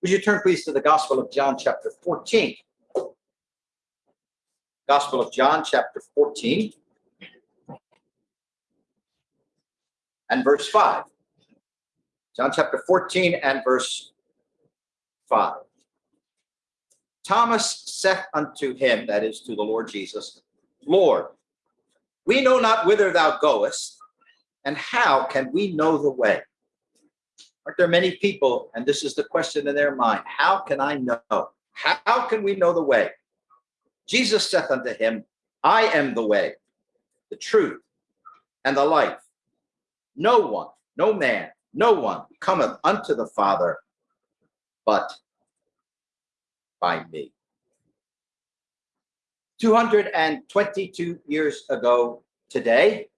Would you turn please to the Gospel of John, chapter 14? Gospel of John, chapter 14, and verse 5. John chapter 14 and verse 5. Thomas saith unto him, that is to the Lord Jesus, Lord, we know not whither thou goest, and how can we know the way? Aren't there many people, and this is the question in their mind, how can I know? How can we know the way? Jesus saith unto him, I am the way, the truth, and the life. No one, no man, no one cometh unto the Father but by me. 222 years ago today,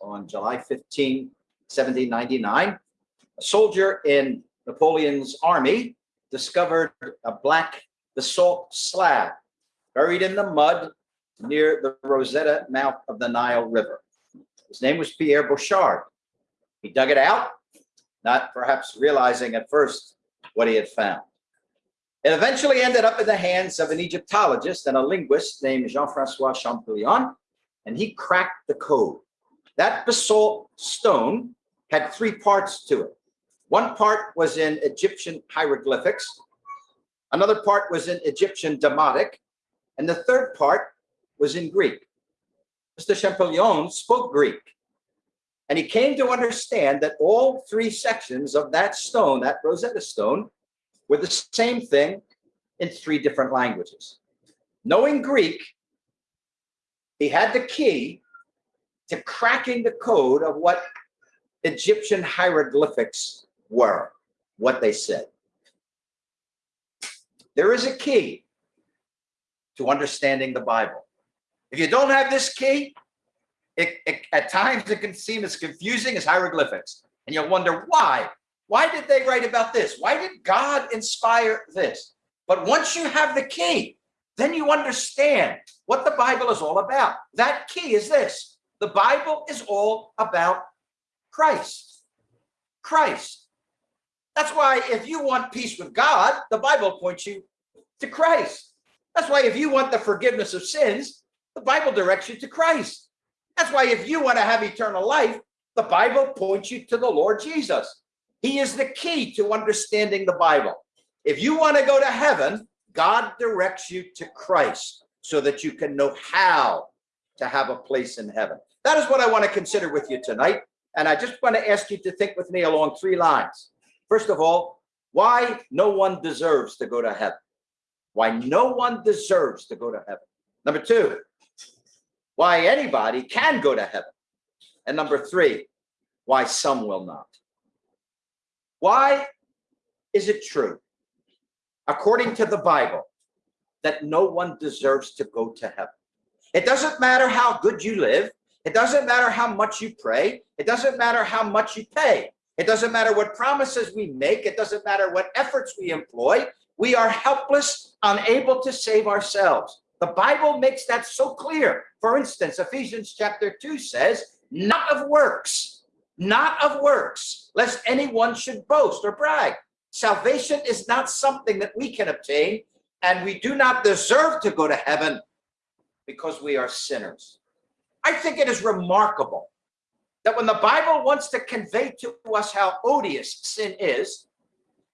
on July 15, 1799, a soldier in Napoleon's army discovered a black basalt slab buried in the mud near the Rosetta mouth of the Nile River. His name was Pierre Bouchard. He dug it out, not perhaps realizing at first what he had found. It eventually ended up in the hands of an Egyptologist and a linguist named Jean-Francois Champollion, and he cracked the code. That basalt stone had three parts to it. One part was in Egyptian hieroglyphics, another part was in Egyptian Demotic, and the third part was in Greek. Mr. Champollion spoke Greek, and he came to understand that all three sections of that stone, that Rosetta Stone, were the same thing in three different languages. Knowing Greek, he had the key to cracking the code of what Egyptian hieroglyphics were, what they said. There is a key to understanding the Bible. If you don't have this key, it, it, at times it can seem as confusing as hieroglyphics. And you'll wonder why. Why did they write about this? Why did God inspire this? But once you have the key, then you understand what the Bible is all about. That key is this. The Bible is all about Christ. Christ. That's why if you want peace with God, the Bible points you to Christ. That's why if you want the forgiveness of sins, the Bible directs you to Christ. That's why if you want to have eternal life, the Bible points you to the Lord Jesus. He is the key to understanding the Bible. If you want to go to heaven, God directs you to Christ so that you can know how to have a place in heaven. That is what I want to consider with you tonight. And I just want to ask you to think with me along three lines. First of all, why no one deserves to go to heaven. Why no one deserves to go to heaven. Number two, why anybody can go to heaven. And number three, why some will not. Why is it true, according to the Bible, that no one deserves to go to heaven? It doesn't matter how good you live. It doesn't matter how much you pray. It doesn't matter how much you pay. It doesn't matter what promises we make. It doesn't matter what efforts we employ. We are helpless, unable to save ourselves. The Bible makes that so clear. For instance, Ephesians chapter 2 says, not of works, not of works, lest anyone should boast or brag. Salvation is not something that we can obtain, and we do not deserve to go to heaven because we are sinners. I think it is remarkable that when the Bible wants to convey to us how odious sin is,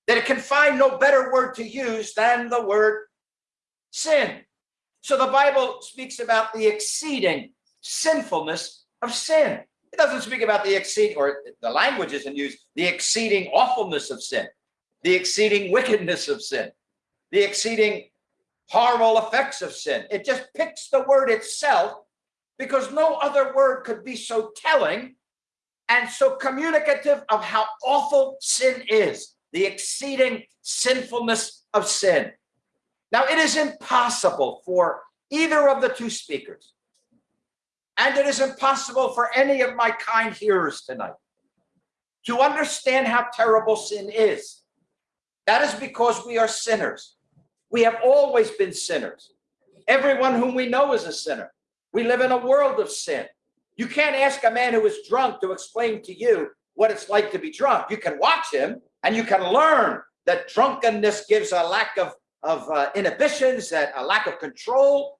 that it can find no better word to use than the word sin. So the Bible speaks about the exceeding sinfulness of sin. It doesn't speak about the exceed, or the language isn't used, the exceeding awfulness of sin, the exceeding wickedness of sin, the exceeding horrible effects of sin. It just picks the word itself because no other word could be so telling and so communicative of how awful sin is, the exceeding sinfulness of sin. Now, it is impossible for either of the two speakers, and it is impossible for any of my kind hearers tonight to understand how terrible sin is. That is because we are sinners. We have always been sinners. Everyone whom we know is a sinner. We live in a world of sin. You can't ask a man who is drunk to explain to you what it's like to be drunk. You can watch him and you can learn that drunkenness gives a lack of, of uh, inhibitions, that a lack of control.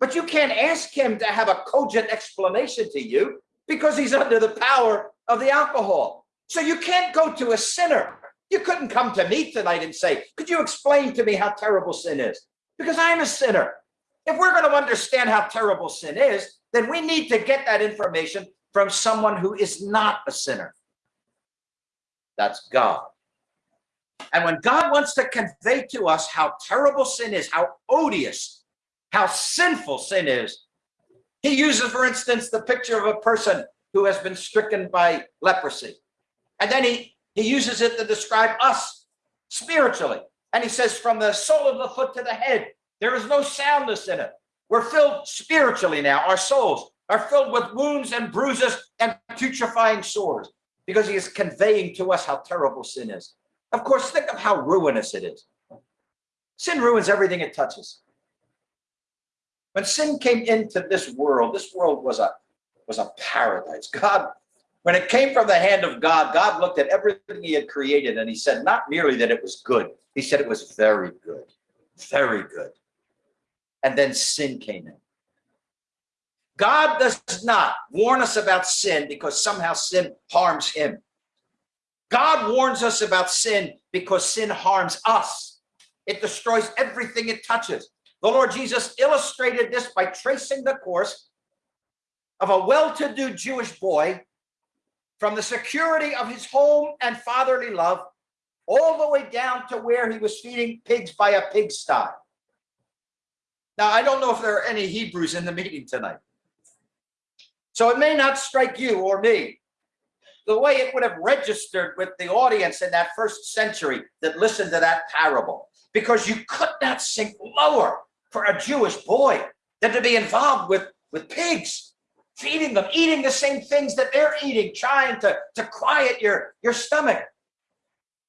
But you can't ask him to have a cogent explanation to you because he's under the power of the alcohol. So you can't go to a sinner. You couldn't come to me tonight and say, could you explain to me how terrible sin is? Because I'm a sinner. If we're going to understand how terrible sin is, then we need to get that information from someone who is not a sinner. That's God. And when God wants to convey to us how terrible sin is, how odious, how sinful sin is, he uses, for instance, the picture of a person who has been stricken by leprosy. And then he, he uses it to describe us spiritually. And he says, from the sole of the foot to the head, there is no soundness in it. We're filled spiritually now. Our souls are filled with wounds and bruises and putrefying sores because he is conveying to us how terrible sin is. Of course, think of how ruinous it is. Sin ruins everything it touches. When sin came into this world, this world was a was a paradise. God, when it came from the hand of God, God looked at everything he had created and he said not merely that it was good, he said it was very good, very good. And then sin came in. God does not warn us about sin because somehow sin harms him. God warns us about sin because sin harms us. It destroys everything it touches. The Lord Jesus illustrated this by tracing the course of a well-to-do Jewish boy from the security of his home and fatherly love all the way down to where he was feeding pigs by a pigsty. Now, I don't know if there are any Hebrews in the meeting tonight. So it may not strike you or me the way it would have registered with the audience in that first century that listened to that parable, because you could not sink lower for a Jewish boy than to be involved with, with pigs, feeding them, eating the same things that they're eating, trying to, to quiet your, your stomach.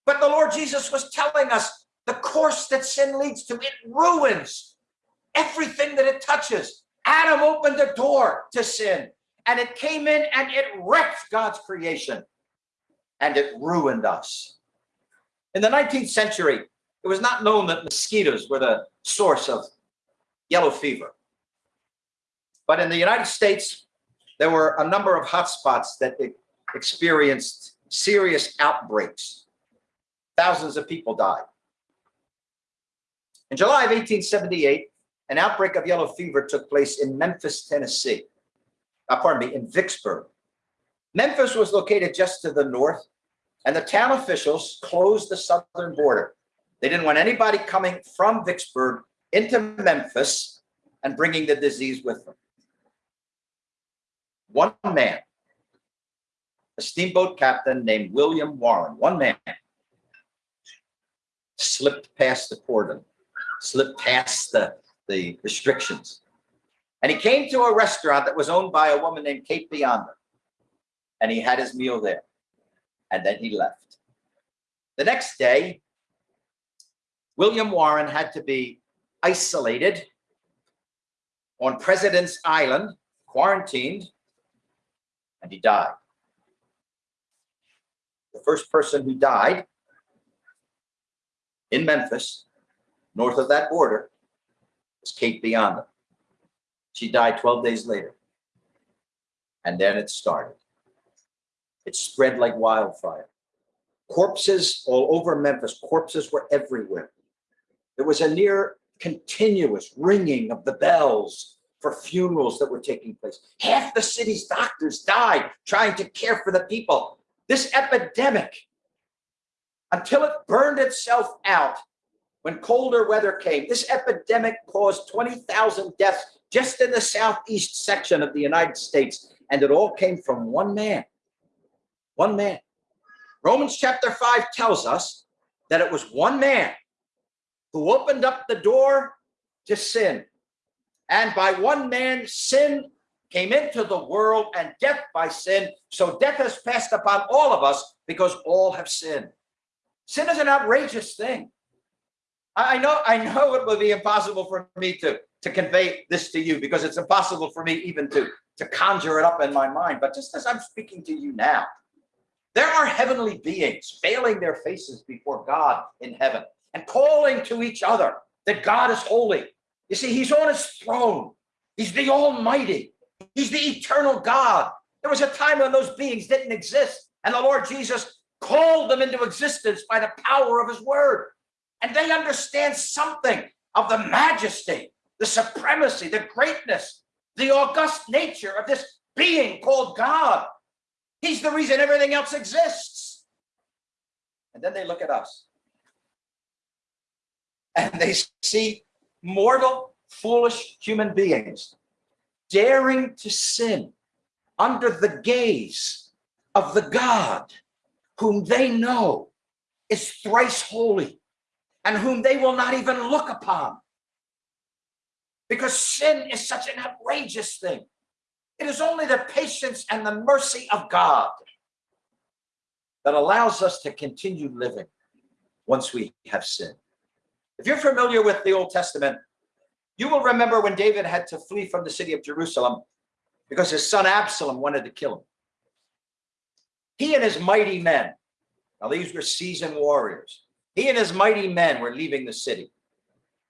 But the Lord Jesus was telling us the course that sin leads to, it ruins everything that it touches. Adam opened the door to sin and it came in and it wrecked God's creation and it ruined us. In the 19th century, it was not known that mosquitoes were the source of yellow fever. But in the United States, there were a number of hotspots that experienced serious outbreaks. Thousands of people died. In July of 1878, an outbreak of yellow fever took place in Memphis, Tennessee uh, pardon me, in Vicksburg. Memphis was located just to the north, and the town officials closed the southern border. They didn't want anybody coming from Vicksburg into Memphis and bringing the disease with them. One man, a steamboat captain named William Warren, one man, slipped past the cordon, slipped past the, the restrictions, and he came to a restaurant that was owned by a woman named Kate Bionda. And he had his meal there. And then he left. The next day, William Warren had to be isolated on President's Island, quarantined, and he died. The first person who died in Memphis, north of that border, was Kate Bionda. She died 12 days later. And then it started. It spread like wildfire. Corpses all over Memphis, corpses were everywhere. There was a near continuous ringing of the bells for funerals that were taking place. Half the city's doctors died trying to care for the people. This epidemic, until it burned itself out, when colder weather came, this epidemic caused 20,000 deaths just in the southeast section of the United States. And it all came from one man, one man. Romans chapter 5 tells us that it was one man who opened up the door to sin. And by one man, sin came into the world and death by sin. So death has passed upon all of us because all have sinned. Sin is an outrageous thing. I know, I know it would be impossible for me to to convey this to you because it's impossible for me even to, to conjure it up in my mind. But just as I'm speaking to you now, There are heavenly beings veiling their faces before God in heaven and calling to each other that God is holy. You see, he's on his throne. He's the almighty. He's the eternal God. There was a time when those beings didn't exist and the Lord Jesus called them into existence by the power of his word. And they understand something of the majesty, the supremacy, the greatness, the august nature of this being called God. He's the reason everything else exists. And then they look at us and they see mortal, foolish human beings daring to sin under the gaze of the God whom they know is thrice holy and whom they will not even look upon. Because sin is such an outrageous thing. It is only the patience and the mercy of God that allows us to continue living once we have sinned. If you're familiar with the Old Testament, you will remember when David had to flee from the city of Jerusalem because his son Absalom wanted to kill him. He and his mighty men, now these were seasoned warriors, he and his mighty men were leaving the city.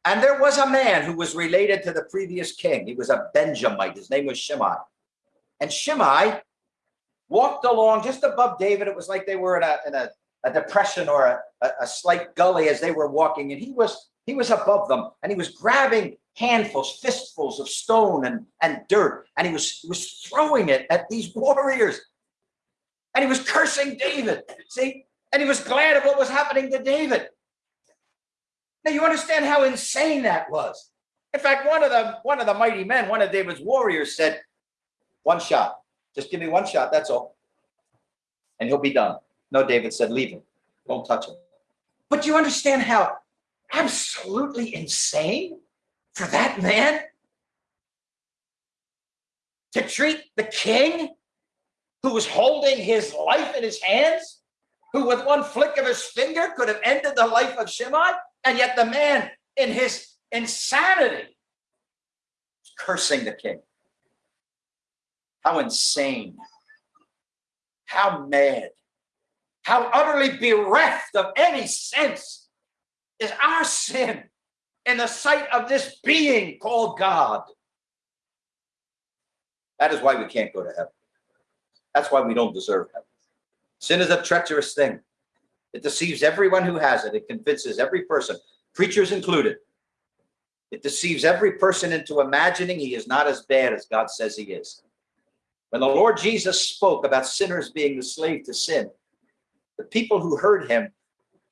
And there was a man who was related to the previous king. He was a Benjamite. His name was Shimei. And Shimei walked along just above David. It was like they were in a, in a, a depression or a, a, a slight gully as they were walking. And he was he was above them and he was grabbing handfuls, fistfuls of stone and, and dirt. And he was, he was throwing it at these warriors. And he was cursing David. See? And he was glad of what was happening to David. Now you understand how insane that was. In fact, one of the one of the mighty men, one of David's warriors said, one shot. Just give me one shot, that's all. And he'll be done. No, David said, leave him. Don't touch him. But you understand how absolutely insane for that man to treat the king who was holding his life in his hands, who with one flick of his finger could have ended the life of Shimei, and yet the man in his insanity cursing the king. How insane. How mad. How utterly bereft of any sense is our sin in the sight of this being called God. That is why we can't go to heaven. That's why we don't deserve heaven. Sin is a treacherous thing. It deceives everyone who has it. It convinces every person, preachers included. It deceives every person into imagining he is not as bad as God says he is. When the Lord Jesus spoke about sinners being the slave to sin, the people who heard him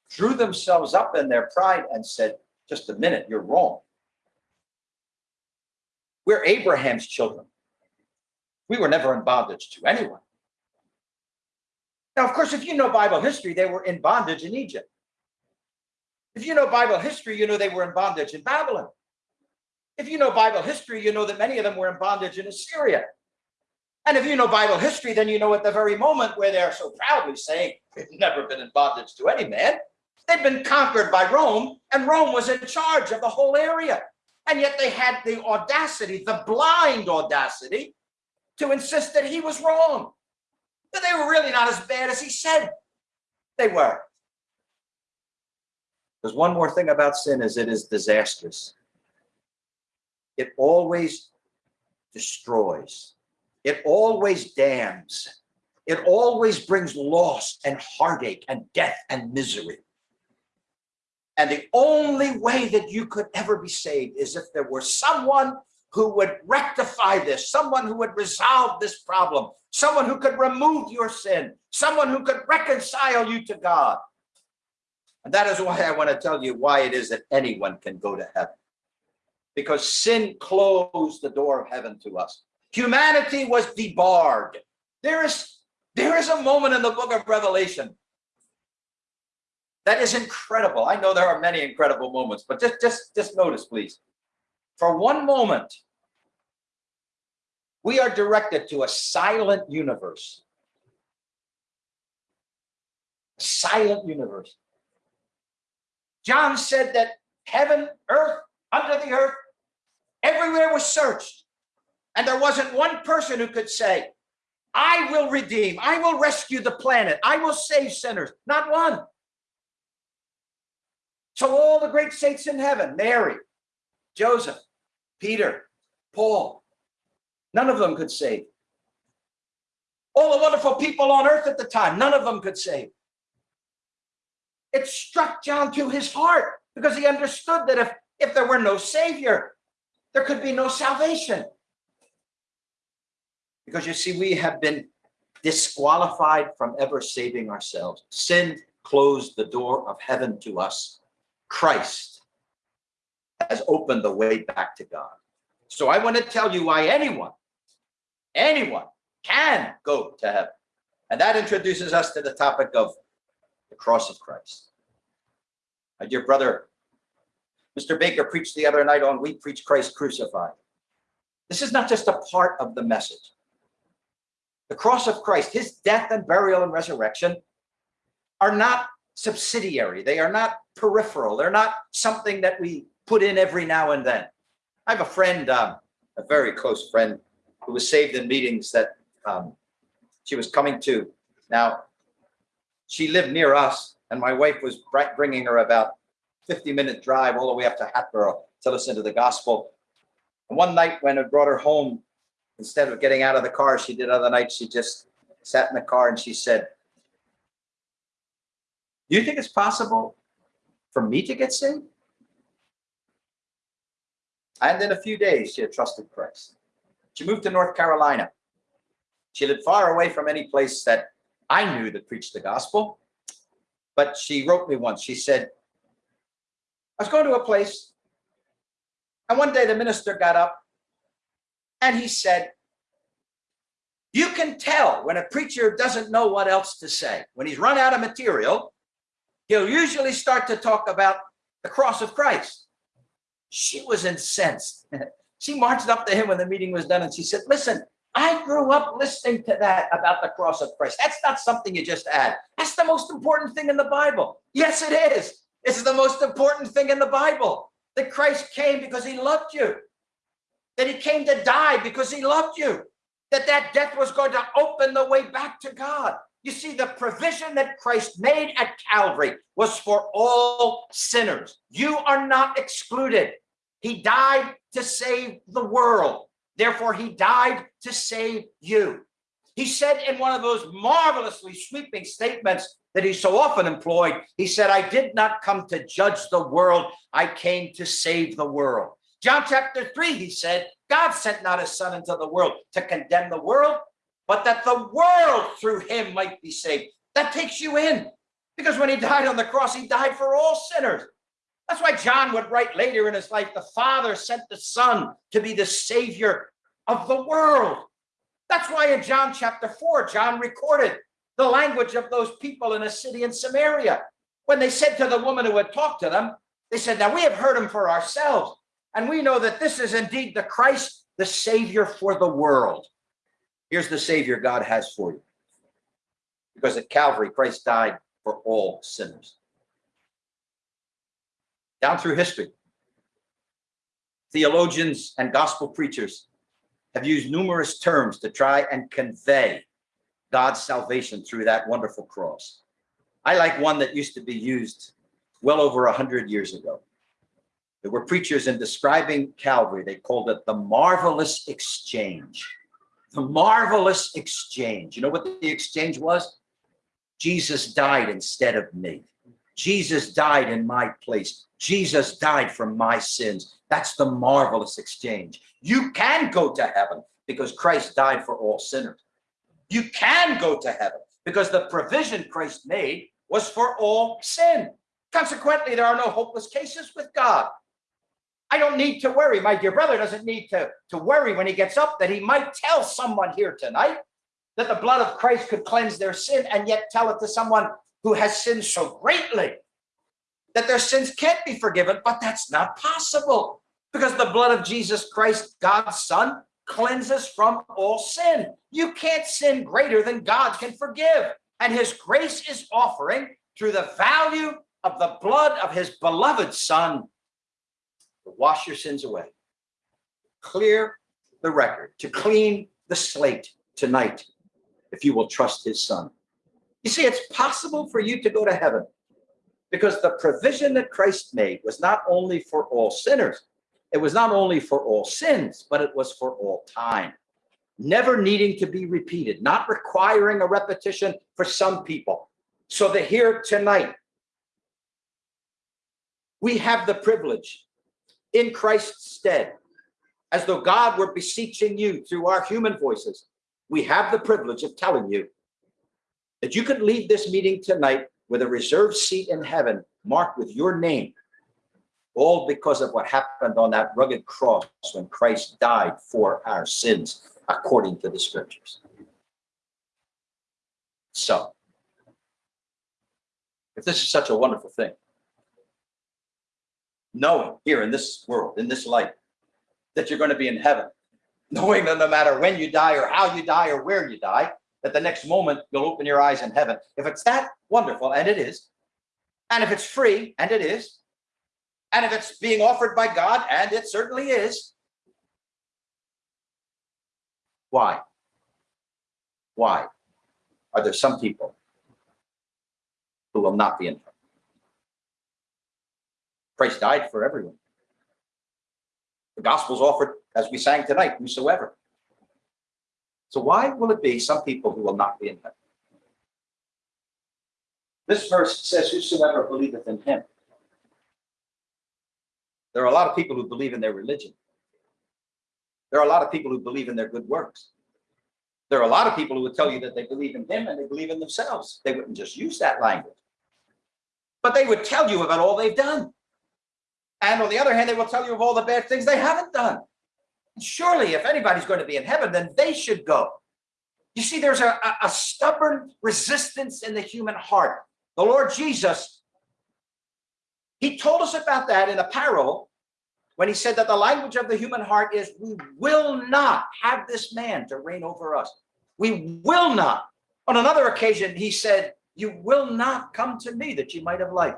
drew themselves up in their pride and said, just a minute, you're wrong. We're Abraham's children. We were never in bondage to anyone. Now, of course, if you know Bible history, they were in bondage in Egypt. If you know Bible history, you know they were in bondage in Babylon. If you know Bible history, you know that many of them were in bondage in Assyria. And if you know Bible history, then you know at the very moment where they're so proudly saying, we've never been in bondage to any man, They'd been conquered by Rome, and Rome was in charge of the whole area. And yet they had the audacity, the blind audacity, to insist that he was wrong. That they were really not as bad as he said they were. There's one more thing about sin is it is disastrous. It always destroys. It always damns. It always brings loss and heartache and death and misery. And the only way that you could ever be saved is if there were someone who would rectify this, someone who would resolve this problem, someone who could remove your sin, someone who could reconcile you to God. And that is why I want to tell you why it is that anyone can go to heaven. Because sin closed the door of heaven to us. Humanity was debarred. There is, there is a moment in the book of Revelation that is incredible. I know there are many incredible moments, but just, just, just notice, please. For one moment, we are directed to a silent universe. A silent universe. John said that heaven, earth, under the earth, everywhere was searched. And there wasn't one person who could say, I will redeem. I will rescue the planet. I will save sinners. Not one. So all the great saints in heaven, Mary, Joseph, Peter, Paul, none of them could save. All the wonderful people on earth at the time, none of them could save. It struck John to his heart because he understood that if, if there were no savior, there could be no salvation. Because you see, we have been disqualified from ever saving ourselves. Sin closed the door of heaven to us. Christ has opened the way back to God. So I want to tell you why anyone, anyone can go to heaven. And that introduces us to the topic of the cross of Christ. My dear brother, Mr. Baker preached the other night on We Preach Christ Crucified. This is not just a part of the message. The cross of Christ, his death and burial and resurrection are not subsidiary. They are not peripheral. They're not something that we put in every now and then. I have a friend, um, a very close friend, who was saved in meetings that um, she was coming to. Now, she lived near us, and my wife was bringing her about 50 minute drive all the way up to Hatboro to listen to the gospel. And one night when I brought her home, instead of getting out of the car, she did other nights, she just sat in the car and she said, do you think it's possible for me to get saved? And in a few days, she had trusted Christ. She moved to North Carolina. She lived far away from any place that I knew that preached the gospel. But she wrote me once. She said, I was going to a place, and one day the minister got up and he said, You can tell when a preacher doesn't know what else to say. When he's run out of material, he'll usually start to talk about the cross of Christ. She was incensed. she marched up to him when the meeting was done and she said, Listen, I grew up listening to that about the cross of Christ. That's not something you just add. That's the most important thing in the Bible. Yes, it is. It's the most important thing in the Bible that Christ came because he loved you, that he came to die because he loved you, that that death was going to open the way back to God. You see, the provision that Christ made at Calvary was for all sinners. You are not excluded. He died to save the world. Therefore, he died to save you. He said in one of those marvelously sweeping statements that he so often employed, he said, I did not come to judge the world, I came to save the world. John chapter 3, he said, God sent not his son into the world to condemn the world, but that the world through him might be saved. That takes you in. Because when he died on the cross, he died for all sinners. That's why John would write later in his life, the Father sent the Son to be the Savior of the world. That's why in John chapter 4, John recorded the language of those people in a city in Samaria. When they said to the woman who had talked to them, they said, Now we have heard him for ourselves, and we know that this is indeed the Christ, the Savior for the world. Here's the Savior God has for you. Because at Calvary, Christ died for all sinners down through history. Theologians and gospel preachers have used numerous terms to try and convey God's salvation through that wonderful cross. I like one that used to be used well over a hundred years ago. There were preachers in describing Calvary, they called it the marvelous exchange. The marvelous exchange. You know what the exchange was? Jesus died instead of me. Jesus died in my place. Jesus died for my sins. That's the marvelous exchange. You can go to heaven because Christ died for all sinners. You can go to heaven because the provision Christ made was for all sin. Consequently, there are no hopeless cases with God. I don't need to worry. My dear brother doesn't need to, to worry when he gets up that he might tell someone here tonight that the blood of Christ could cleanse their sin and yet tell it to someone who has sinned so greatly that their sins can't be forgiven, but that's not possible because the blood of Jesus Christ, God's son, cleanses from all sin. You can't sin greater than God can forgive. And his grace is offering through the value of the blood of his beloved son wash your sins away, clear the record, to clean the slate tonight if you will trust his son. You see, it's possible for you to go to heaven because the provision that Christ made was not only for all sinners, it was not only for all sins, but it was for all time, never needing to be repeated, not requiring a repetition for some people. So that here tonight, we have the privilege in Christ's stead, as though God were beseeching you through our human voices. We have the privilege of telling you that you could leave this meeting tonight with a reserved seat in heaven marked with your name, all because of what happened on that rugged cross when Christ died for our sins, according to the scriptures. So, if this is such a wonderful thing, knowing here in this world, in this life, that you're going to be in heaven, knowing that no matter when you die or how you die or where you die, that the next moment you'll open your eyes in heaven. If it's that wonderful, and it is, and if it's free, and it is, and if it's being offered by God, and it certainly is, why? Why are there some people who will not be in heaven? Christ died for everyone. The gospel's offered, as we sang tonight, whosoever. So why will it be some people who will not be in heaven? This verse says, whosoever believeth in him. There are a lot of people who believe in their religion. There are a lot of people who believe in their good works. There are a lot of people who would tell you that they believe in him and they believe in themselves. They wouldn't just use that language. But they would tell you about all they've done. And on the other hand, they will tell you of all the bad things they haven't done. Surely, if anybody's going to be in heaven, then they should go. You see, there's a, a, stubborn resistance in the human heart. The Lord Jesus, he told us about that in a parable when he said that the language of the human heart is, we will not have this man to reign over us. We will not. On another occasion, he said, you will not come to me that you might have life.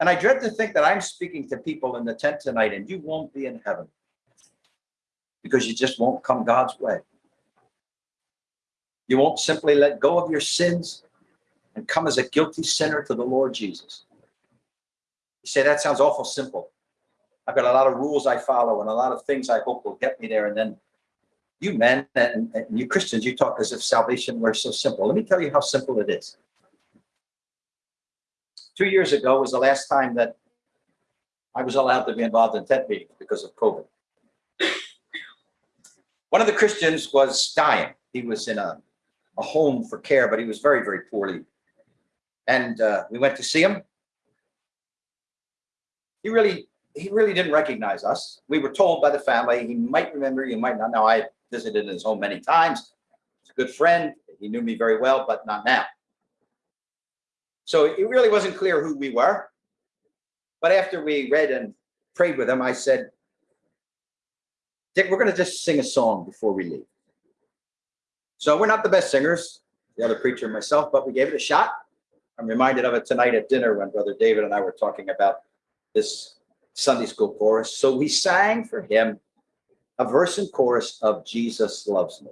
And I dread to think that I'm speaking to people in the tent tonight and you won't be in heaven because you just won't come God's way. You won't simply let go of your sins and come as a guilty sinner to the Lord Jesus. You say, that sounds awful simple. I've got a lot of rules I follow and a lot of things I hope will get me there. And then you men and, and you Christians, you talk as if salvation were so simple. Let me tell you how simple it is. Two years ago was the last time that I was allowed to be involved in tent meetings because of COVID. One of the Christians was dying. He was in a, a home for care, but he was very, very poorly. And uh, we went to see him. He really, he really didn't recognize us. We were told by the family, he might remember, you might not know. I visited his home many times. He's a good friend. He knew me very well, but not now. So it really wasn't clear who we were. But after we read and prayed with him, I said, Dick, we're going to just sing a song before we leave. So we're not the best singers, the other preacher and myself, but we gave it a shot. I'm reminded of it tonight at dinner when Brother David and I were talking about this Sunday school chorus. So we sang for him a verse and chorus of Jesus loves me.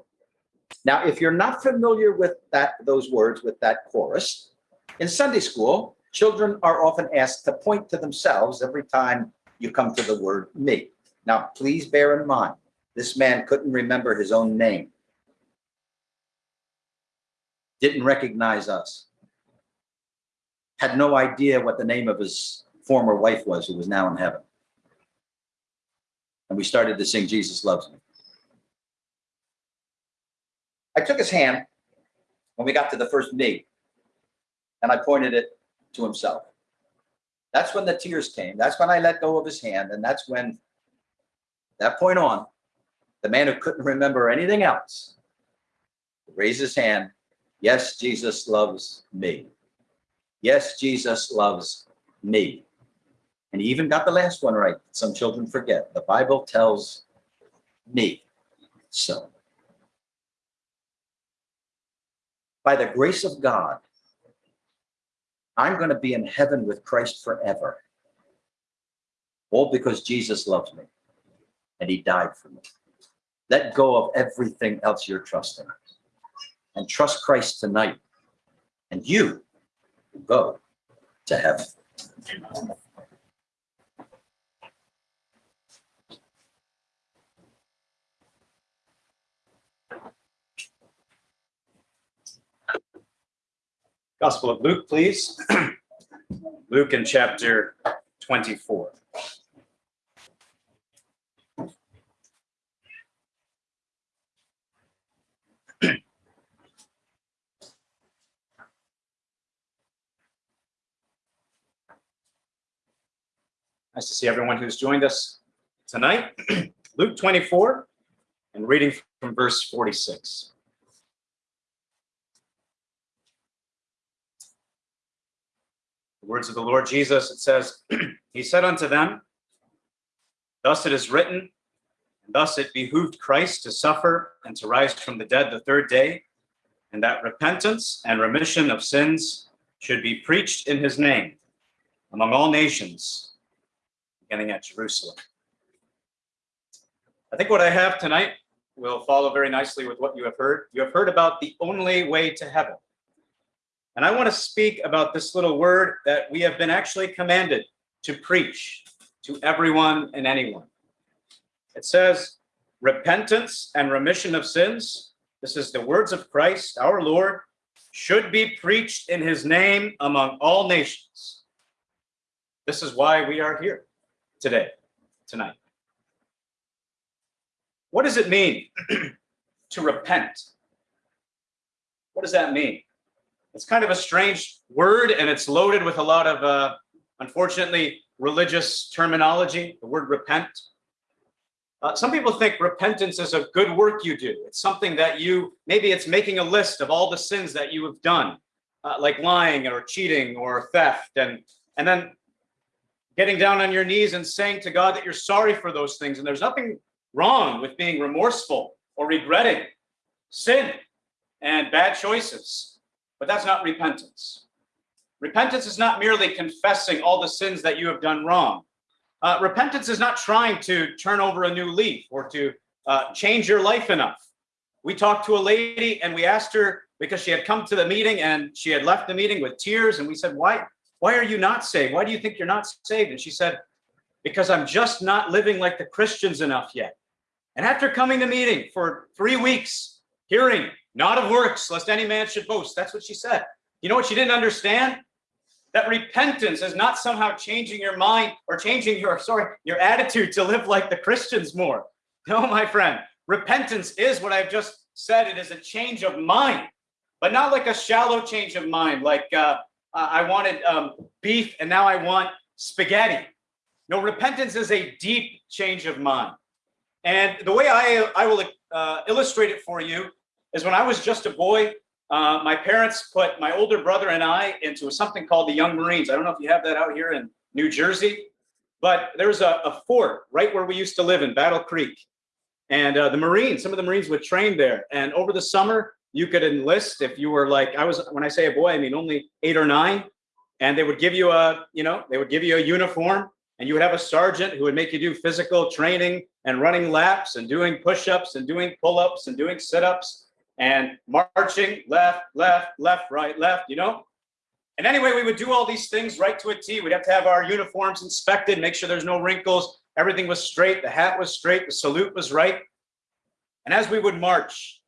Now, if you're not familiar with that, those words with that chorus, in Sunday school, children are often asked to point to themselves every time you come to the word me. Now, please bear in mind, this man couldn't remember his own name. Didn't recognize us. Had no idea what the name of his former wife was, who was now in heaven. And we started to sing, Jesus Loves Me. I took his hand when we got to the first me, and I pointed it to himself. That's when the tears came. That's when I let go of his hand. And that's when that point on, the man who couldn't remember anything else raised his hand. Yes, Jesus loves me. Yes, Jesus loves me. And he even got the last one right. Some children forget. The Bible tells me so. By the grace of God, I'm going to be in heaven with Christ forever. All because Jesus loves me and he died for me. Let go of everything else you're trusting and trust Christ tonight, and you will go to heaven. Gospel of Luke, please. Luke in chapter 24. Nice to see everyone who's joined us tonight. Luke 24 and reading from verse 46. The words of the Lord Jesus, it says, He said unto them, Thus it is written, and thus it behooved Christ to suffer and to rise from the dead the third day, and that repentance and remission of sins should be preached in his name among all nations, beginning at Jerusalem. I think what I have tonight will follow very nicely with what you have heard. You have heard about the only way to heaven. And I want to speak about this little word that we have been actually commanded to preach to everyone and anyone. It says, repentance and remission of sins. This is the words of Christ, our Lord, should be preached in his name among all nations. This is why we are here today, tonight. What does it mean to repent? What does that mean? It's kind of a strange word and it's loaded with a lot of, uh, unfortunately, religious terminology, the word repent. Uh, some people think repentance is a good work you do. It's something that you, maybe it's making a list of all the sins that you have done, uh, like lying or cheating or theft, and, and then getting down on your knees and saying to God that you're sorry for those things. And there's nothing wrong with being remorseful or regretting sin and bad choices. But that's not repentance. Repentance is not merely confessing all the sins that you have done wrong. Uh, repentance is not trying to turn over a new leaf or to uh, change your life enough. We talked to a lady and we asked her because she had come to the meeting and she had left the meeting with tears. And we said, why, why are you not saved? Why do you think you're not saved? And she said, because I'm just not living like the Christians enough yet. And after coming to meeting for three weeks, hearing not of works, lest any man should boast. That's what she said. You know what she didn't understand? That repentance is not somehow changing your mind or changing your, sorry, your attitude to live like the Christians more. No, my friend, repentance is what I've just said. It is a change of mind, but not like a shallow change of mind. Like uh, I wanted um, beef and now I want spaghetti. No, repentance is a deep change of mind. And the way I, I will uh, illustrate it for you is when I was just a boy, uh, my parents put my older brother and I into something called the Young Marines. I don't know if you have that out here in New Jersey, but there's a, a fort right where we used to live in Battle Creek. And uh, the Marines, some of the Marines would train there. And over the summer, you could enlist if you were like, I was, when I say a boy, I mean only eight or nine. And they would give you a, you know, they would give you a uniform and you would have a sergeant who would make you do physical training and running laps and doing push-ups and doing pull-ups and doing sit-ups and marching left, left, left, right, left, you know? And anyway, we would do all these things right to a T. We'd have to have our uniforms inspected, make sure there's no wrinkles. Everything was straight. The hat was straight. The salute was right. And as we would march,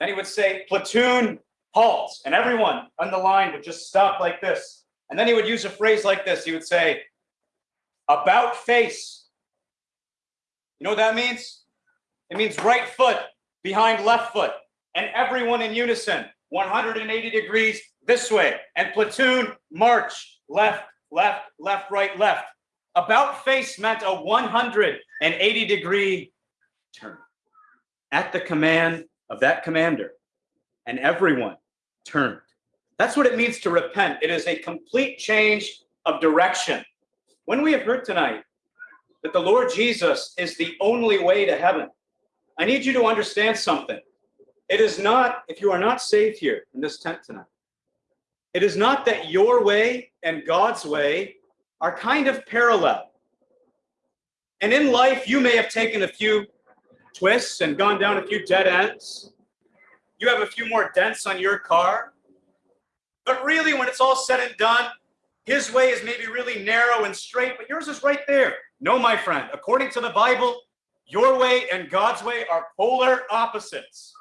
then he would say, platoon, halt. And everyone on the line would just stop like this. And then he would use a phrase like this. He would say, about face. You know what that means? It means right foot behind left foot and everyone in unison, 180 degrees this way, and platoon march, left, left, left, right, left. About face meant a 180 degree turn at the command of that commander, and everyone turned. That's what it means to repent. It is a complete change of direction. When we have heard tonight that the Lord Jesus is the only way to heaven, I need you to understand something. It is not, if you are not saved here in this tent tonight, it is not that your way and God's way are kind of parallel. And in life, you may have taken a few twists and gone down a few dead ends. You have a few more dents on your car. But really, when it's all said and done, his way is maybe really narrow and straight, but yours is right there. No, my friend, according to the Bible, your way and God's way are polar opposites.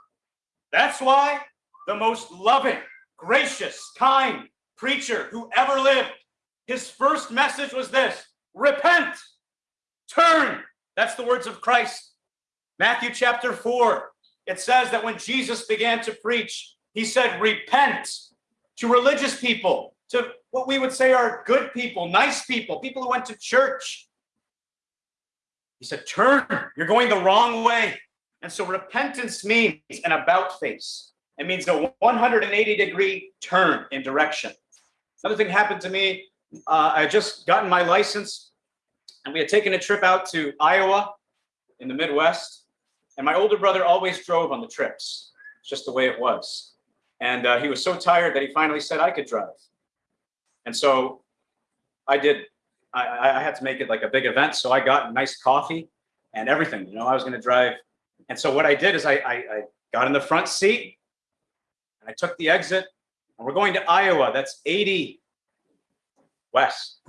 That's why the most loving, gracious, kind preacher who ever lived, his first message was this repent, turn. That's the words of Christ. Matthew chapter 4, it says that when Jesus began to preach, he said, Repent to religious people, to what we would say are good people, nice people, people who went to church. He said, Turn, you're going the wrong way. And so repentance means an about face. It means a 180 degree turn in direction. Another thing happened to me. Uh, I had just gotten my license and we had taken a trip out to Iowa in the Midwest. And my older brother always drove on the trips. Just the way it was. And uh, he was so tired that he finally said I could drive. And so I did. I, I had to make it like a big event. So I got nice coffee and everything. You know, I was going to drive. And so what I did is I, I, I got in the front seat and I took the exit. And we're going to Iowa. That's 80 west.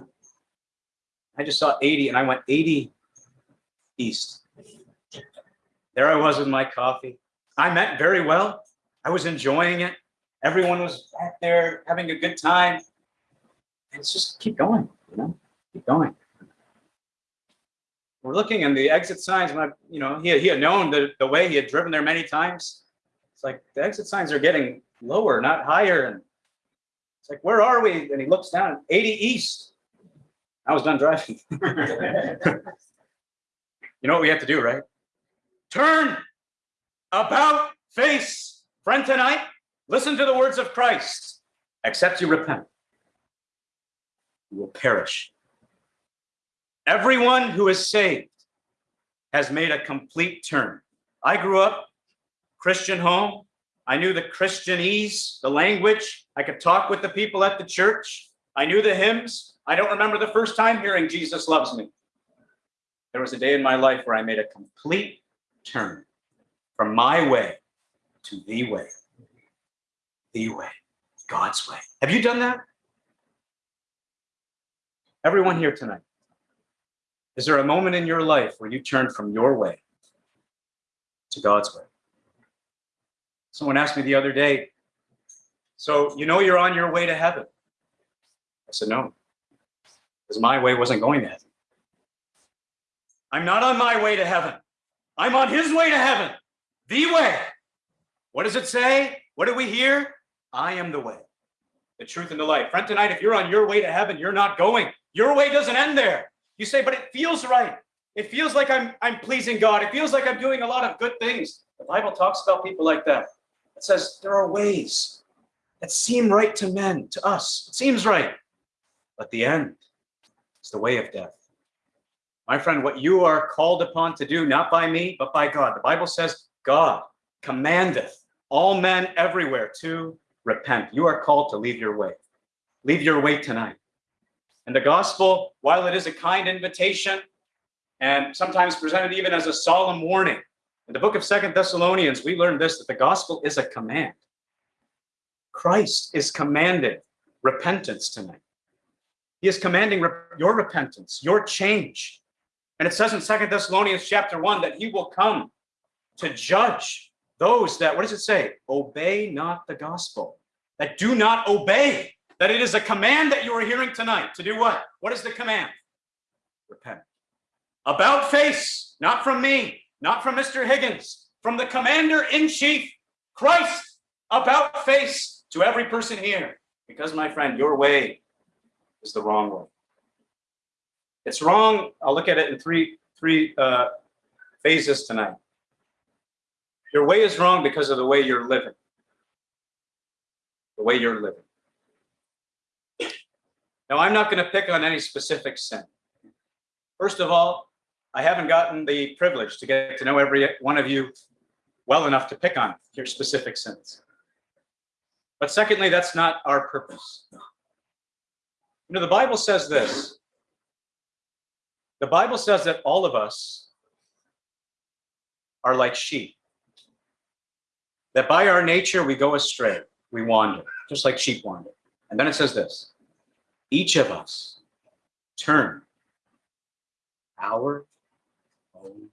I just saw 80 and I went 80 east. There I was with my coffee. I meant very well. I was enjoying it. Everyone was back there having a good time. And it's just keep going, you know, keep going. We're looking and the exit signs, when I, you know, he had, he had known the, the way he had driven there many times. It's like the exit signs are getting lower, not higher. And it's like, where are we? And he looks down, 80 east. I was done driving. you know what we have to do, right? Turn about face. Friend, tonight, listen to the words of Christ. Except you repent, you will perish. Everyone who is saved has made a complete turn. I grew up Christian home. I knew the Christianese, the language. I could talk with the people at the church. I knew the hymns. I don't remember the first time hearing Jesus loves me. There was a day in my life where I made a complete turn from my way to the way. The way, God's way. Have you done that? Everyone here tonight. Is there a moment in your life where you turned from your way to God's way? Someone asked me the other day, so you know you're on your way to heaven? I said, no, because my way wasn't going to heaven. I'm not on my way to heaven. I'm on his way to heaven, the way. What does it say? What do we hear? I am the way, the truth, and the life. Friend, tonight, if you're on your way to heaven, you're not going. Your way doesn't end there. You say, but it feels right. It feels like I'm, I'm pleasing God. It feels like I'm doing a lot of good things. The Bible talks about people like that. It says there are ways that seem right to men, to us. It seems right. But the end is the way of death. My friend, what you are called upon to do, not by me, but by God. The Bible says God commandeth all men everywhere to repent. You are called to leave your way. Leave your way tonight. And the gospel, while it is a kind invitation and sometimes presented even as a solemn warning, in the book of Second Thessalonians, we learn this that the gospel is a command. Christ is commanding repentance tonight. He is commanding your repentance, your change. And it says in Second Thessalonians chapter 1 that he will come to judge those that, what does it say? Obey not the gospel, that do not obey, that it is a command that you are hearing tonight to do what? What is the command? Repent. About face, not from me, not from Mr. Higgins, from the commander in chief, Christ, about face to every person here. Because, my friend, your way is the wrong way. It's wrong. I'll look at it in three, three uh, phases tonight. Your way is wrong because of the way you're living. The way you're living. Now, I'm not going to pick on any specific sin. First of all, I haven't gotten the privilege to get to know every one of you well enough to pick on your specific sins. But secondly, that's not our purpose. You know, the Bible says this. The Bible says that all of us are like sheep. that by our nature we go astray, we wander, just like sheep wander. And then it says this each of us turn our own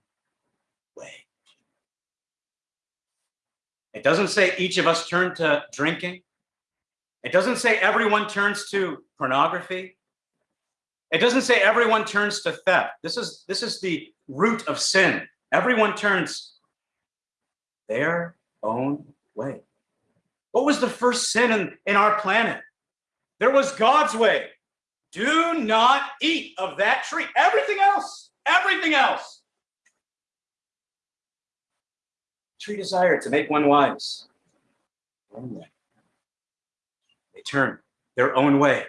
way. It doesn't say each of us turn to drinking. It doesn't say everyone turns to pornography. It doesn't say everyone turns to theft. This is this is the root of sin. Everyone turns their own way. What was the first sin in, in our planet? There was God's way. Do not eat of that tree. Everything else, everything else. Tree desire to make one wise. They turn their own way.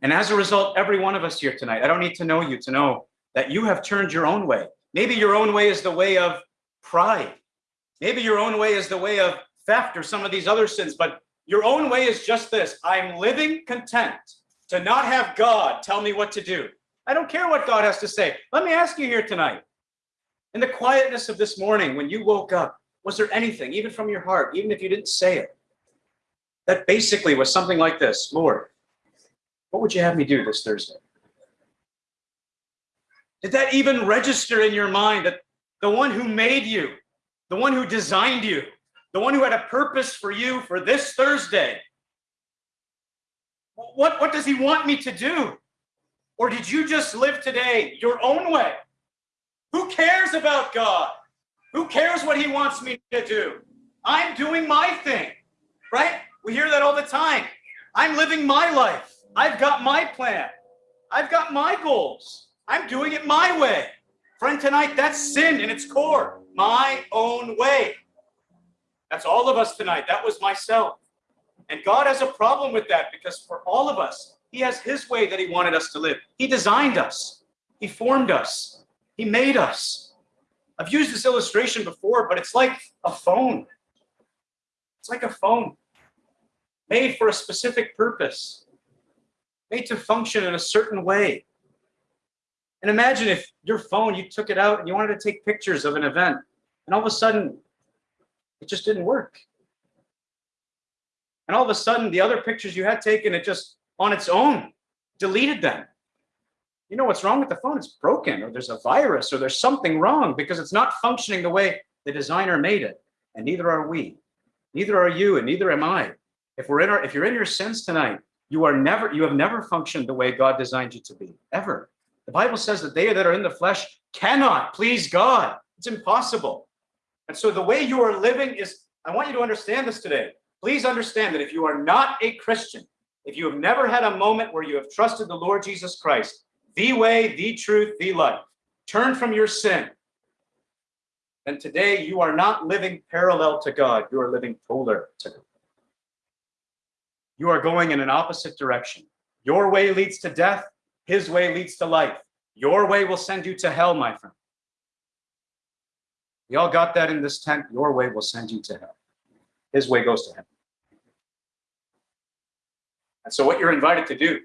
And as a result, every one of us here tonight, I don't need to know you to know that you have turned your own way. Maybe your own way is the way of pride. Maybe your own way is the way of theft or some of these other sins, but your own way is just this I'm living content to not have God tell me what to do. I don't care what God has to say. Let me ask you here tonight. In the quietness of this morning, when you woke up, was there anything, even from your heart, even if you didn't say it, that basically was something like this Lord, what would you have me do this Thursday? Did that even register in your mind that the one who made you, the one who designed you, the one who had a purpose for you for this Thursday, what, what does he want me to do? Or did you just live today your own way? Who cares about God? Who cares what he wants me to do? I'm doing my thing, right? We hear that all the time. I'm living my life. I've got my plan. I've got my goals. I'm doing it my way. Friend, tonight, that's sin in its core. My own way. That's all of us tonight. That was myself. And God has a problem with that because for all of us, He has His way that He wanted us to live. He designed us, He formed us, He made us. I've used this illustration before, but it's like a phone. It's like a phone made for a specific purpose, made to function in a certain way. And imagine if your phone, you took it out and you wanted to take pictures of an event, and all of a sudden, it just didn't work. And all of a sudden, the other pictures you had taken, it just on its own deleted them. You know what's wrong with the phone? It's broken, or there's a virus, or there's something wrong because it's not functioning the way the designer made it. And neither are we. Neither are you, and neither am I. If we're in our, if you're in your sins tonight, you are never, you have never functioned the way God designed you to be, ever. The Bible says that they that are in the flesh cannot please God. It's impossible. And so the way you are living is, I want you to understand this today. Please understand that if you are not a Christian, if you have never had a moment where you have trusted the Lord Jesus Christ, the way, the truth, the life, turn from your sin, then today you are not living parallel to God, you are living polar to God. You are going in an opposite direction. Your way leads to death, his way leads to life. Your way will send you to hell, my friend. We all got that in this tent. Your way will send you to hell. His way goes to him. And so, what you're invited to do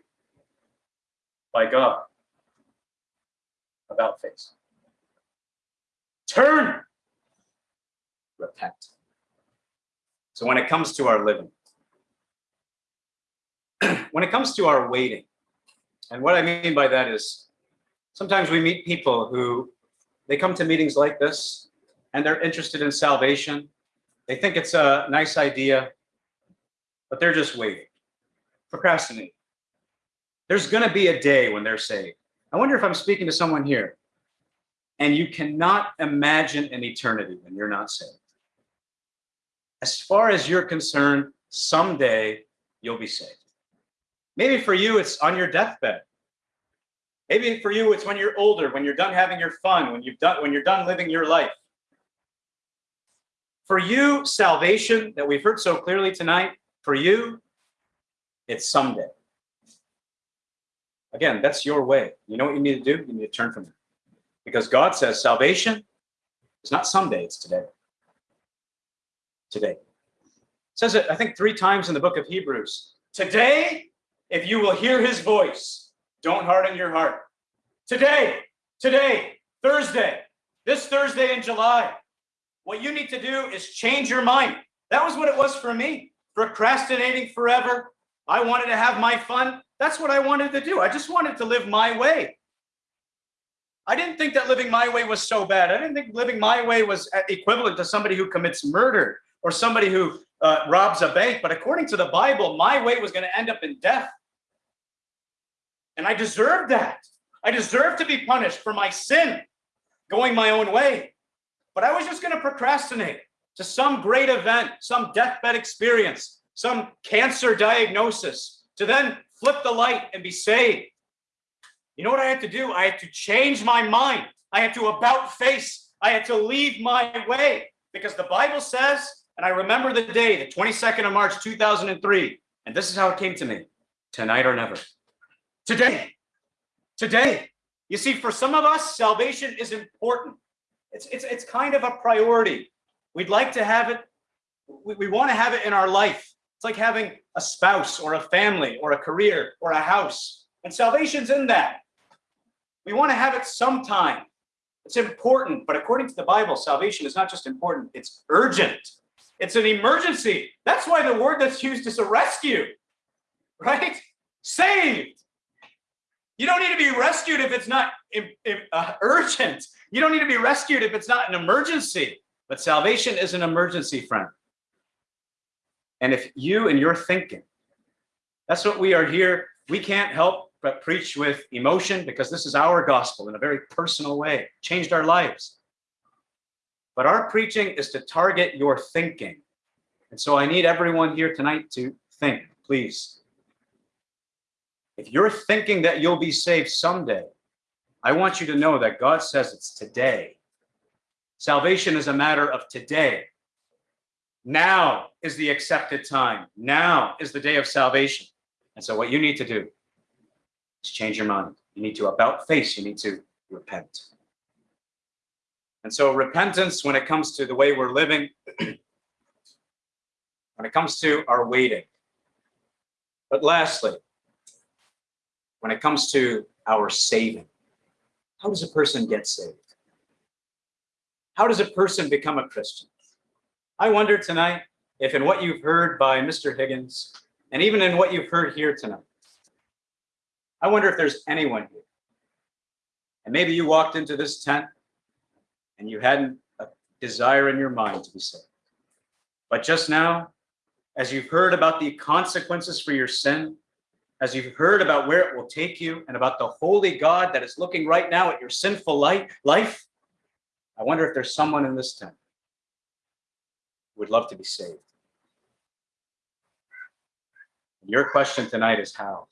by God about face turn, repent. So, when it comes to our living, when it comes to our waiting, and what I mean by that is sometimes we meet people who they come to meetings like this and they're interested in salvation. They think it's a nice idea, but they're just waiting, procrastinating. There's going to be a day when they're saved. I wonder if I'm speaking to someone here and you cannot imagine an eternity when you're not saved. As far as you're concerned, someday you'll be saved. Maybe for you, it's on your deathbed. Maybe for you, it's when you're older, when you're done having your fun, when you've done, when you're done living your life. For you, salvation that we've heard so clearly tonight, for you, it's someday. Again, that's your way. You know what you need to do? You need to turn from it. Because God says salvation is not someday, it's today. Today. It says it, I think, three times in the book of Hebrews. Today if you will hear his voice, don't harden your heart. Today, today, Thursday, this Thursday in July, what you need to do is change your mind That was what it was for me. Procrastinating forever. I wanted to have my fun. That's what I wanted to do. I just wanted to live my way. I didn't think that living my way was so bad. I didn't think living my way was equivalent to somebody who commits murder or somebody who uh, robs a bank. But according to the Bible, my way was going to end up in death. And I deserved that. I deserved to be punished for my sin, going my own way. But I was just going to procrastinate to some great event, some deathbed experience, some cancer diagnosis, to then flip the light and be saved. You know what I had to do? I had to change my mind. I had to about face. I had to leave my way because the Bible says, and I remember the day, the 22nd of March, 2003, and this is how it came to me tonight or never. Today, today. You see, for some of us, salvation is important. It's, it's, it's kind of a priority. We'd like to have it, we, we want to have it in our life. It's like having a spouse or a family or a career or a house. And salvation's in that. We want to have it sometime. It's important, but according to the Bible, salvation is not just important, it's urgent. It's an emergency. That's why the word that's used is a rescue, right? Saved. You don't need to be rescued if it's not uh, urgent. You don't need to be rescued if it's not an emergency. But salvation is an emergency, friend. And if you and your thinking, that's what we are here. We can't help but preach with emotion because this is our gospel in a very personal way, changed our lives. But our preaching is to target your thinking. And so I need everyone here tonight to think, please. If you're thinking that you'll be saved someday, I want you to know that God says it's today. Salvation is a matter of today. Now is the accepted time. Now is the day of salvation. And so what you need to do is change your mind. You need to about face, you need to repent. And so repentance, when it comes to the way we're living, when it comes to our waiting. But lastly, when it comes to our saving, how does a person get saved? How does a person become a Christian? I wonder tonight if in what you've heard by Mr. Higgins, and even in what you've heard here tonight, I wonder if there's anyone here. And maybe you walked into this tent and you hadn't a desire in your mind to be saved. But just now, as you've heard about the consequences for your sin, as you've heard about where it will take you and about the holy God that is looking right now at your sinful life, I wonder if there's someone in this tent who would love to be saved. Your question tonight is how?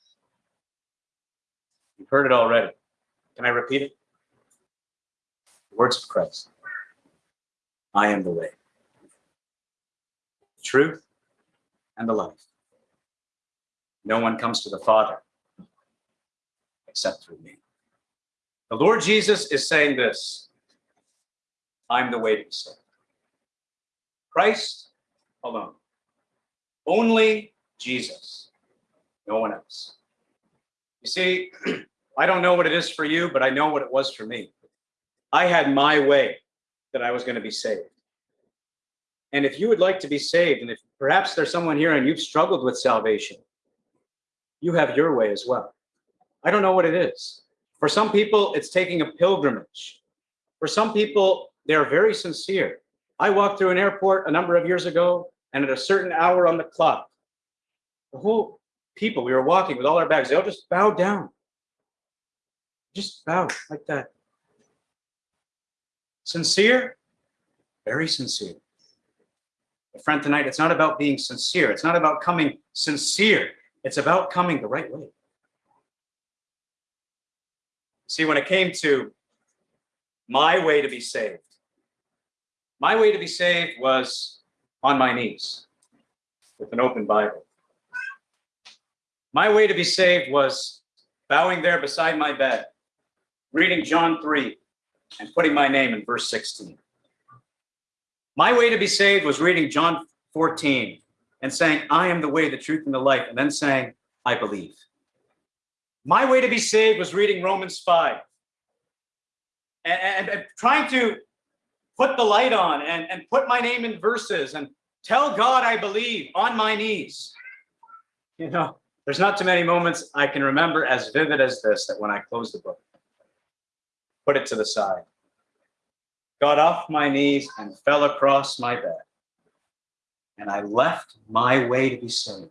You've heard it already. Can I repeat it? The words of Christ. I am the way, the truth, and the life. No one comes to the Father except through me. The Lord Jesus is saying this I'm the way to be saved. Christ alone. Only Jesus. No one else. You see, I don't know what it is for you, but I know what it was for me. I had my way that I was going to be saved. And if you would like to be saved, and if perhaps there's someone here and you've struggled with salvation, you have your way as well. I don't know what it is. For some people, it's taking a pilgrimage. For some people, they're very sincere. I walked through an airport a number of years ago, and at a certain hour on the clock, the whole people, we were walking with all our bags, they all just bowed down. Just bowed like that. Sincere, very sincere. But friend, tonight, it's not about being sincere. It's not about coming sincere. It's about coming the right way. See, when it came to my way to be saved, my way to be saved was on my knees with an open Bible. My way to be saved was bowing there beside my bed, reading John 3, and putting my name in verse 16. My way to be saved was reading John 14 and saying, I am the way, the truth, and the life, and then saying, I believe. My way to be saved was reading Romans 5 and, and, and trying to put the light on and, and put my name in verses and Tell God I believe on my knees. You know, there's not too many moments I can remember as vivid as this that when I closed the book, put it to the side, got off my knees and fell across my bed. And I left my way to be saved.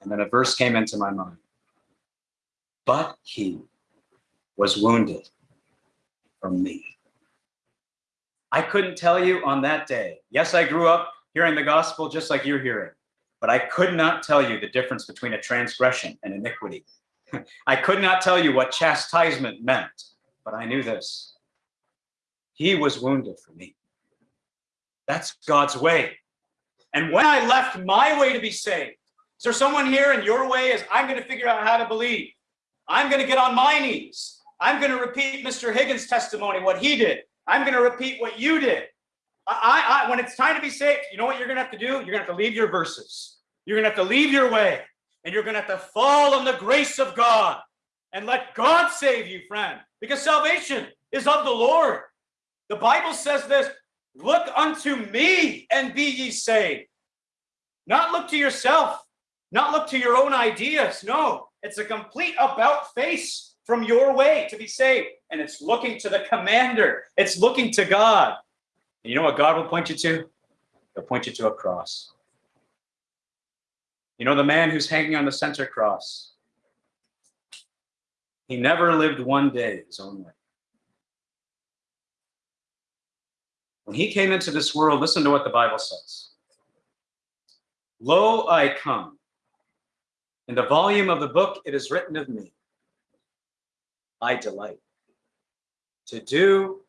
And then a verse came into my mind. But he was wounded for me. I couldn't tell you on that day. Yes, I grew up hearing the gospel just like you're hearing, but I could not tell you the difference between a transgression and iniquity. I could not tell you what chastisement meant, but I knew this. He was wounded for me. That's God's way. And when I left my way to be saved, is there someone here and your way is I'm going to figure out how to believe? I'm going to get on my knees. I'm going to repeat Mr. Higgins' testimony, what he did. I'm going to repeat what you did. I, I, when it's time to be saved, you know what you're going to have to do? You're going to have to leave your verses. You're going to have to leave your way, and you're going to have to fall on the grace of God and let God save you, friend, because salvation is of the Lord. The Bible says this look unto me and be ye saved. Not look to yourself, not look to your own ideas. No, it's a complete about face from your way to be saved. And it's looking to the commander, it's looking to God. And you know what God will point you to? He'll point you to a cross. You know, the man who's hanging on the center cross, he never lived one day his own way. When he came into this world, listen to what the Bible says. Lo, I come. In the volume of the book, it is written of me. I delight to do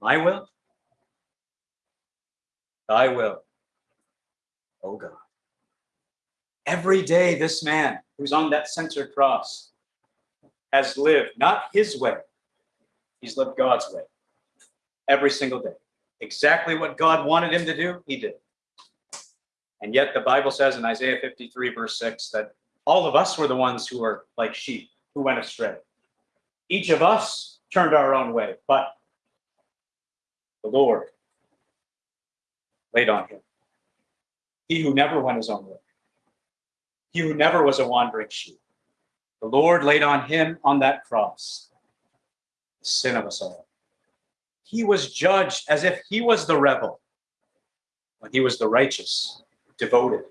my will, thy will, oh God. Every day, this man who's on that center cross has lived not his way, he's lived God's way every single day. Exactly what God wanted him to do, he did. And yet, the Bible says in Isaiah 53, verse 6, that all of us were the ones who were like sheep who went astray. Each of us turned our own way, but the Lord laid on him. He who never went his own way, he who never was a wandering sheep. The Lord laid on him on that cross the sin of us all. He was judged as if he was the rebel when he was the righteous, devoted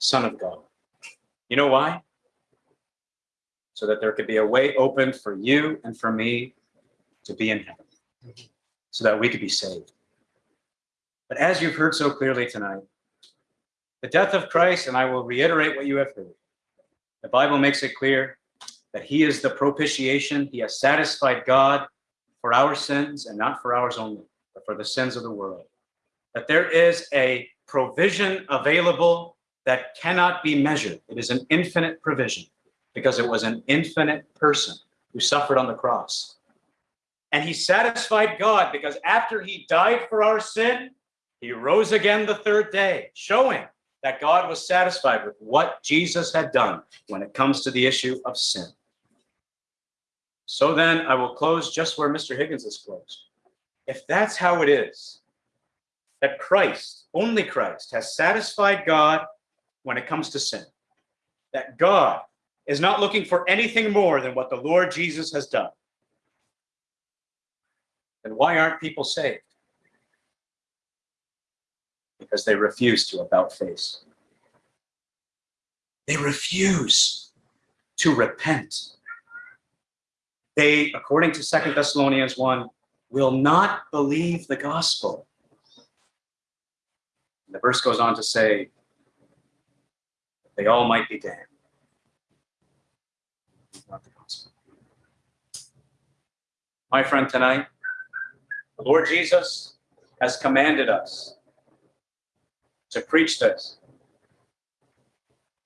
Son of God. You know why? So that there could be a way open for you and for me to be in heaven, so that we could be saved. But as you've heard so clearly tonight, the death of Christ, and I will reiterate what you have heard, the Bible makes it clear that he is the propitiation. He has satisfied God for our sins and not for ours only, but for the sins of the world. That there is a provision available that cannot be measured. It is an infinite provision because it was an infinite person who suffered on the cross. And he satisfied God because after he died for our sin, he rose again the third day, showing that God was satisfied with what Jesus had done when it comes to the issue of sin. So then I will close just where Mr. Higgins has closed. If that's how it is, that Christ, only Christ, has satisfied God when it comes to sin, that God is not looking for anything more than what the Lord Jesus has done, then why aren't people saved? Because they refuse to about face. They refuse to repent. They, according to Second Thessalonians 1, will not believe the gospel. And the verse goes on to say, they all might be damned. Not the gospel. My friend, tonight, the Lord Jesus has commanded us to preach this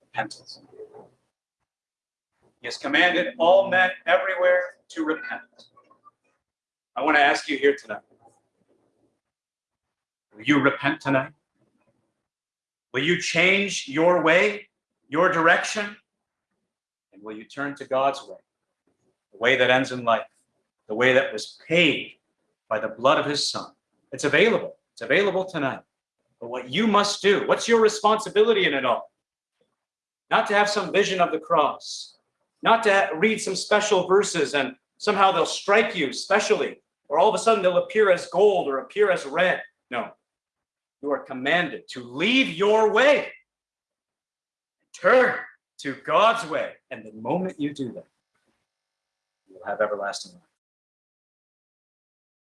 repentance. He has commanded all men everywhere to repent. I want to ask you here tonight will you repent tonight? Will you change your way, your direction? And will you turn to God's way, the way that ends in life, the way that was paid by the blood of his son? It's available. It's available tonight. But what you must do, what's your responsibility in it all? Not to have some vision of the cross, not to read some special verses and somehow they'll strike you specially, or all of a sudden they'll appear as gold or appear as red. No. You are commanded to leave your way, turn to God's way. And the moment you do that, you will have everlasting life.